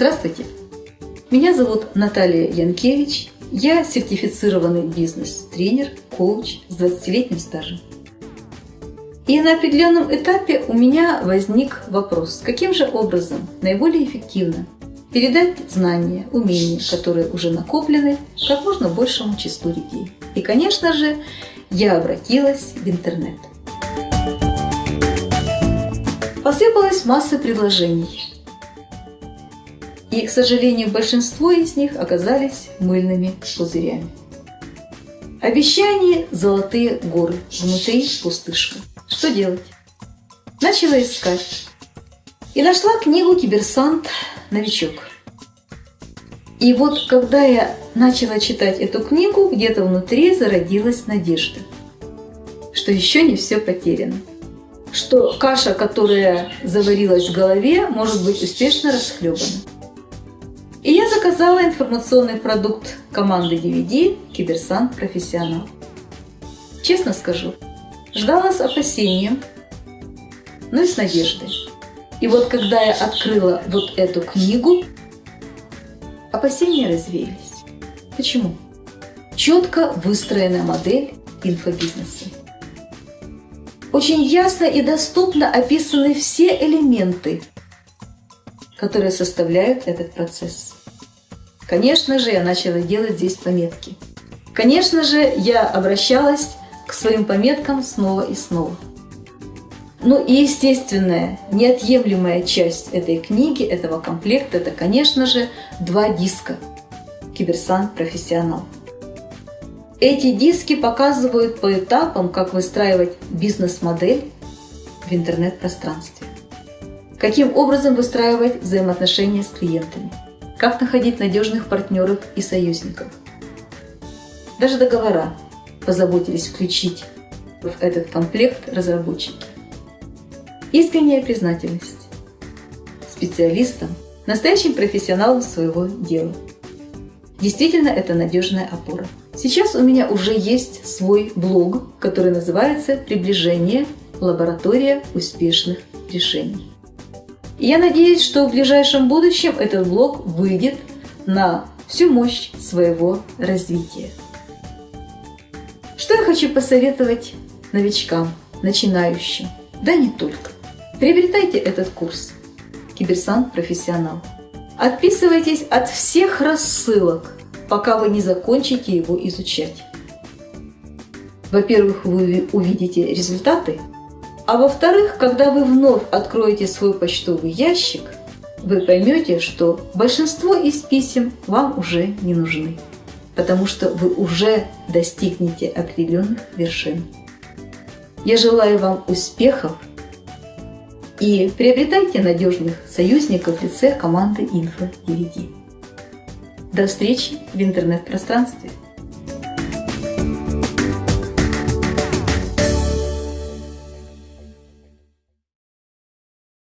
Здравствуйте! Меня зовут Наталья Янкевич. Я сертифицированный бизнес-тренер, коуч с 20-летним стажем. И на определенном этапе у меня возник вопрос, каким же образом наиболее эффективно передать знания, умения, которые уже накоплены, как можно большему числу людей. И, конечно же, я обратилась в интернет. Посыпалась масса предложений. И, к сожалению, большинство из них оказались мыльными пузырями. Обещания – золотые горы, внутри пустышка. Что делать? Начала искать. И нашла книгу «Киберсант. Новичок». И вот когда я начала читать эту книгу, где-то внутри зародилась надежда, что еще не все потеряно. Что каша, которая заварилась в голове, может быть успешно расхлебана. Заказала информационный продукт команды DVD «Киберсан Профессионал». Честно скажу, ждала с опасением, но и с надеждой. И вот когда я открыла вот эту книгу, опасения развеялись. Почему? Четко выстроенная модель инфобизнеса. Очень ясно и доступно описаны все элементы которые составляют этот процесс. Конечно же, я начала делать здесь пометки. Конечно же, я обращалась к своим пометкам снова и снова. Ну и естественная, неотъемлемая часть этой книги, этого комплекта, это, конечно же, два диска «Киберсан Профессионал». Эти диски показывают по этапам, как выстраивать бизнес-модель в интернет-пространстве. Каким образом выстраивать взаимоотношения с клиентами? Как находить надежных партнеров и союзников? Даже договора позаботились включить в этот комплект разработчики. Искренняя признательность специалистам, настоящим профессионалам своего дела. Действительно, это надежная опора. Сейчас у меня уже есть свой блог, который называется «Приближение. Лаборатория успешных решений». Я надеюсь, что в ближайшем будущем этот блог выйдет на всю мощь своего развития. Что я хочу посоветовать новичкам, начинающим, да не только. Приобретайте этот курс «Киберсан Профессионал». Отписывайтесь от всех рассылок, пока вы не закончите его изучать. Во-первых, вы увидите результаты, а во-вторых, когда вы вновь откроете свой почтовый ящик, вы поймете, что большинство из писем вам уже не нужны, потому что вы уже достигнете определенных вершин. Я желаю вам успехов и приобретайте надежных союзников в лице команды Info DVD. До встречи в интернет-пространстве!